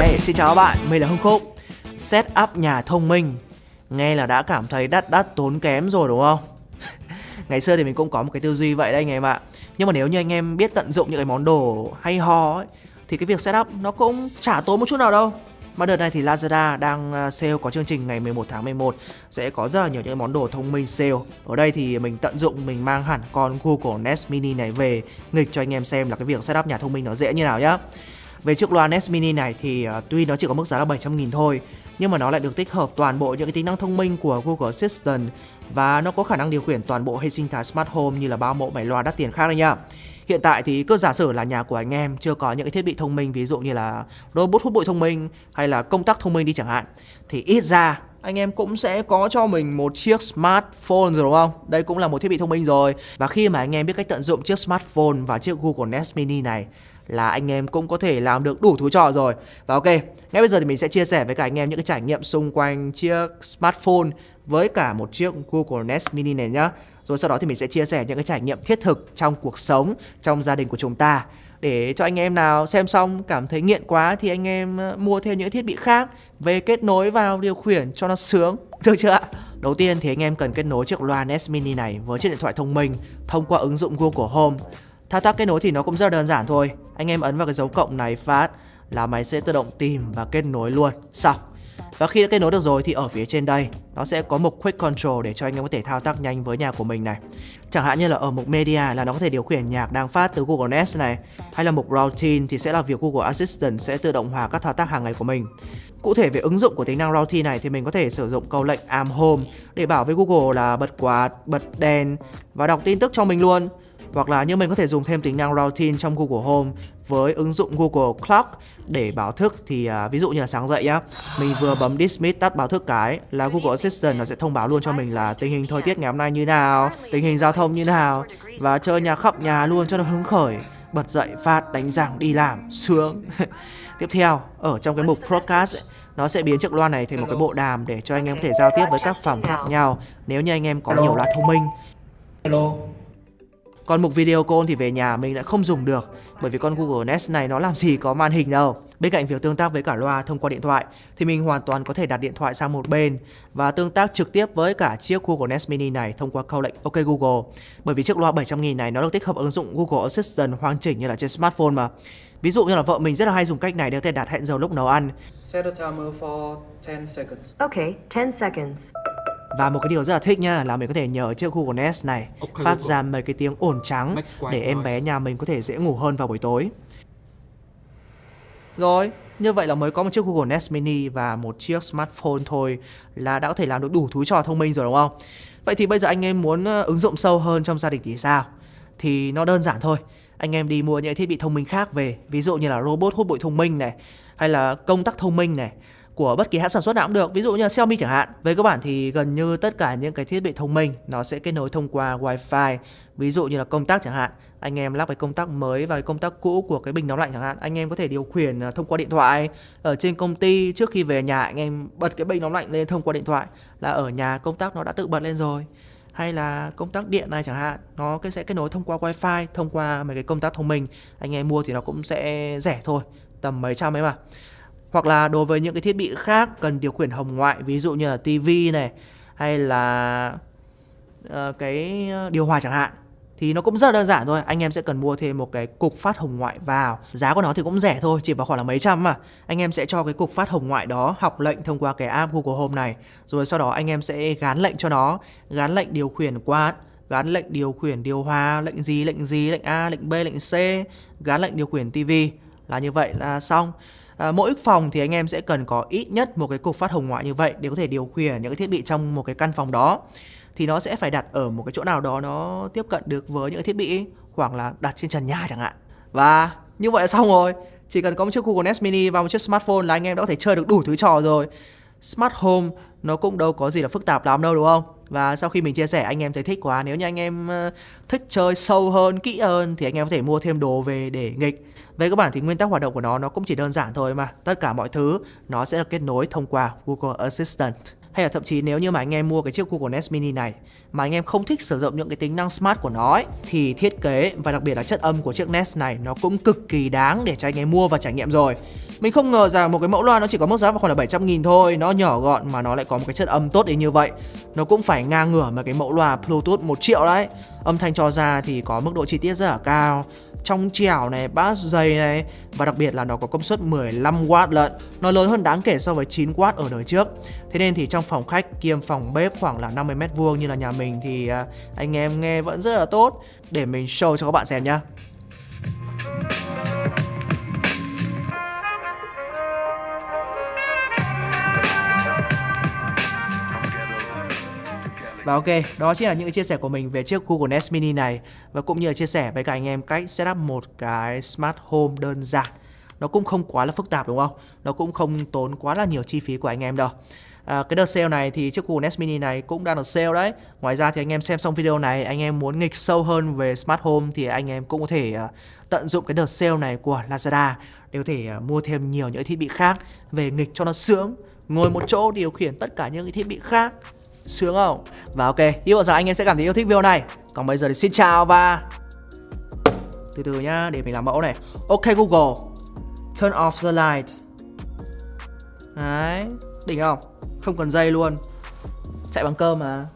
Hey, xin chào các bạn, mình là Hưng Khúc. Setup nhà thông minh. Nghe là đã cảm thấy đắt đắt tốn kém rồi đúng không? Ngày xưa thì mình cũng có một cái tư duy vậy đấy anh em ạ. Nhưng mà nếu như anh em biết tận dụng những cái món đồ hay ho ấy Thì cái việc setup nó cũng chả tốn một chút nào đâu. Mà đợt này thì Lazada đang à, sale có chương trình ngày 11 tháng 11 Sẽ có rất là nhiều những món đồ thông minh sale. Ở đây thì mình tận dụng mình mang hẳn con Google Nest Mini này về Nghịch cho anh em xem là cái việc setup nhà thông minh nó dễ như nào nhá về chiếc loa Nest Mini này thì uh, tuy nó chỉ có mức giá là 700.000 thôi nhưng mà nó lại được tích hợp toàn bộ những cái tính năng thông minh của Google Assistant và nó có khả năng điều khiển toàn bộ hệ sinh thái Smart Home như là bao mẫu máy loa đắt tiền khác đấy nha. Hiện tại thì cứ giả sử là nhà của anh em chưa có những cái thiết bị thông minh ví dụ như là robot hút bụi thông minh hay là công tắc thông minh đi chẳng hạn thì ít ra anh em cũng sẽ có cho mình một chiếc smartphone rồi đúng không? Đây cũng là một thiết bị thông minh rồi. Và khi mà anh em biết cách tận dụng chiếc smartphone và chiếc Google Nest Mini này là anh em cũng có thể làm được đủ thú trò rồi Và ok, ngay bây giờ thì mình sẽ chia sẻ với cả anh em những cái trải nghiệm xung quanh chiếc smartphone với cả một chiếc Google Nest Mini này nhá Rồi sau đó thì mình sẽ chia sẻ những cái trải nghiệm thiết thực trong cuộc sống, trong gia đình của chúng ta để cho anh em nào xem xong, cảm thấy nghiện quá thì anh em ờ, mua thêm những thiết bị khác về kết nối vào điều khiển cho nó sướng. Được chưa ạ? Đầu tiên thì anh em cần kết nối chiếc loa NES Mini này với chiếc điện thoại thông minh thông qua ứng dụng Google Home. Thao tác kết nối thì nó cũng rất đơn giản thôi. Anh em ấn vào cái dấu cộng này phát là máy sẽ tự động tìm và kết nối luôn. Xong. Và khi đã kết nối được rồi thì ở phía trên đây nó sẽ có mục Quick Control để cho anh em có thể thao tác nhanh với nhạc của mình này. Chẳng hạn như là ở mục Media là nó có thể điều khiển nhạc đang phát từ Google Nest này Hay là mục Routine thì sẽ là việc Google Assistant sẽ tự động hóa các thao tác hàng ngày của mình. Cụ thể về ứng dụng của tính năng Routine này thì mình có thể sử dụng câu lệnh Am Home để bảo với Google là bật quạt, bật đèn và đọc tin tức cho mình luôn hoặc là như mình có thể dùng thêm tính năng routine trong Google Home với ứng dụng Google Clock để báo thức thì à, ví dụ như là sáng dậy nhá mình vừa bấm dismiss tắt báo thức cái là Google Assistant nó sẽ thông báo luôn cho mình là tình hình thời tiết ngày hôm nay như nào tình hình giao thông như nào và chơi nhạc khắp nhà luôn cho nó hứng khởi bật dậy phát đánh răng đi làm sướng. Tiếp theo ở trong cái mục broadcast ấy, nó sẽ biến chiếc loa này thành một cái bộ đàm để cho anh em có thể giao tiếp với các phòng khác nhau nếu như anh em có nhiều loa thông minh. Hello còn mục video call thì về nhà mình lại không dùng được bởi vì con Google Nest này nó làm gì có màn hình đâu. Bên cạnh việc tương tác với cả loa thông qua điện thoại thì mình hoàn toàn có thể đặt điện thoại sang một bên và tương tác trực tiếp với cả chiếc Google Nest Mini này thông qua câu lệnh OK Google. Bởi vì chiếc loa 700.000 này nó được tích hợp ứng dụng Google Assistant hoàn chỉnh như là trên smartphone mà. Ví dụ như là vợ mình rất là hay dùng cách này để có thể đặt hẹn giờ lúc nấu ăn. Set a timer for 10 seconds Okay, 10 seconds. Và một cái điều rất là thích nha là mình có thể nhờ chiếc Google Nest này Okay, phát ra mấy cái tiếng ồn trắng để em bé nhà mình có thể dễ ngủ hơn vào buổi tối. Rồi, như vậy là mới có một chiếc Google Nest Mini và một chiếc smartphone thôi là đã có thể làm được đủ thứ trò thông minh rồi đúng không? Vậy thì bây giờ anh em muốn ờ, ứng dụng sâu hơn trong gia đình thì sao? Thì nó đơn giản thôi. Anh em đi mua những thiết bị thông minh khác về, ví dụ như là robot hút bụi thông minh này, hay là công tắc thông minh này của bất kỳ hãng sản xuất nào cũng được, ví dụ như là Xiaomi chẳng hạn. Về cơ bản thì gần như tất cả những cái thiết bị thông minh nó sẽ kết nối thông qua WiFi. ví dụ như là công tắc chẳng hạn. Anh em lắp cái công tắc mới và cái công tắc cũ của cái bình nóng lạnh chẳng hạn, anh em có thể điều khiển à, thông qua điện thoại. Ở trên công ty trước khi về nhà anh em bật cái bình nóng lạnh lên thông qua điện thoại là ở nhà công tắc nó đã tự bật lên rồi hay là công tắc điện này chẳng hạn nó cái sẽ kết nối thông qua wifi thông qua mấy cái công tắc thông minh anh em mua thì nó cũng sẽ rẻ thôi tầm mấy trăm ấy mà hoặc là đối với những cái thiết bị khác cần điều khiển hồng ngoại ví dụ như là tivi này hay là uh, cái ờ, điều hòa chẳng hạn thì nó cũng rất là đơn giản thôi. Anh em sẽ cần mua thêm một cái cục phát hồng ngoại vào. Giá của nó thì cũng rẻ thôi chỉ vào khoảng là mấy trăm mà. Anh em sẽ cho cái cục phát hồng ngoại đó học lệnh thông qua cái app Google Home này. Rồi sau đó anh em sẽ gán lệnh cho nó. Gán lệnh điều khiển quạt gán lệnh điều khiển điều hòa lệnh gì lệnh gì lệnh A lệnh B lệnh C. Gán lệnh điều khiển tivi là như vậy là xong. À, mỗi phòng thì anh em sẽ cần có ít nhất một cái cục phát hồng ngoại như vậy để có thể điều khiển những cái thiết bị trong một cái căn phòng đó. Thì nó sẽ phải đặt ở một cái chỗ nào đó nó tiếp cận được với những cái thiết bị khoảng là đặt trên trần nhà chẳng hạn. Và như vậy là xong rồi. Chỉ cần có một chiếc Google Nest Mini và một chiếc smartphone là anh em đã có thể chơi được đủ thứ trò rồi. Smart Home nó cũng đâu có gì là phức tạp lắm đâu đúng không? Và sau khi mình chia sẻ anh em thấy thích quá Nếu như anh em ờ, thích chơi sâu hơn, kỹ hơn Thì anh em có thể mua thêm đồ về để nghịch Về các bản thì nguyên tắc hoạt động của nó Nó cũng chỉ đơn giản thôi mà Tất cả mọi thứ nó sẽ được kết nối thông qua Google Assistant hay là thậm chí nếu như mà anh em mua cái chiếc Google Nest Mini này mà anh em không thích sử dụng những cái tính năng smart của nó ấy, thì thiết kế và đặc biệt là chất âm của chiếc Nest này nó cũng cực kỳ đáng để cho anh em mua và trải nghiệm rồi. Mình không ngờ rằng một cái mẫu loa nó chỉ có mức giá vào khoảng là 700 nghìn thôi. Nó nhỏ gọn mà nó lại có một cái chất âm tốt đến như vậy. Nó cũng phải ngang ngửa mà cái mẫu loa Bluetooth 1 triệu đấy. Âm thanh cho ra thì có mức độ chi tiết rất là cao. Trong trẻo này, bass dày này Và đặc biệt là nó có công suất 15W lận. Nó lớn hơn đáng kể so với 9W ở đời trước. Thế nên thì trong phòng khách kiêm phòng bếp khoảng là 50 m vuông như là nhà mình Thì à, anh em nghe vẫn rất là tốt. Để mình show cho các bạn xem nhá. Và ok, đó chính là những cái chia sẻ của mình về chiếc Google Nest Mini này Và cũng như là chia sẻ với cả anh em cách setup một cái Smart Home đơn giản. Nó cũng không quá là phức tạp đúng không? Nó cũng không tốn quá là nhiều chi phí của anh em đâu. À, Cái đợt sale này thì chiếc Google Nest Mini này cũng đang được sale đấy. Ngoài ra thì anh em xem xong video này Anh em muốn nghịch sâu hơn về Smart Home Thì anh em cũng có thể uh, tận dụng cái đợt sale này của Lazada Để có thể uh, mua thêm nhiều những thiết bị khác Về nghịch cho nó sướng Ngồi một chỗ điều khiển tất cả những cái thiết bị khác. Sướng không? Và ok, hy vọng rằng anh em sẽ cảm thấy yêu thích video này. Còn bây giờ thì xin chào và Từ từ nhá, để mình làm mẫu này. Ok Google Turn off the light. Đấy, đỉnh không? Không cần dây luôn. Chạy bằng cơm mà.